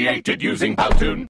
created using Powtoon.